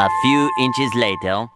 A few inches later.